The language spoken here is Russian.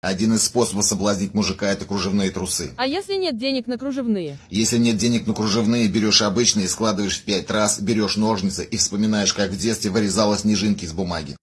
Один из способов соблазнить мужика – это кружевные трусы. А если нет денег на кружевные? Если нет денег на кружевные, берешь обычные, складываешь в пять раз, берешь ножницы и вспоминаешь, как в детстве вырезала снежинки из бумаги.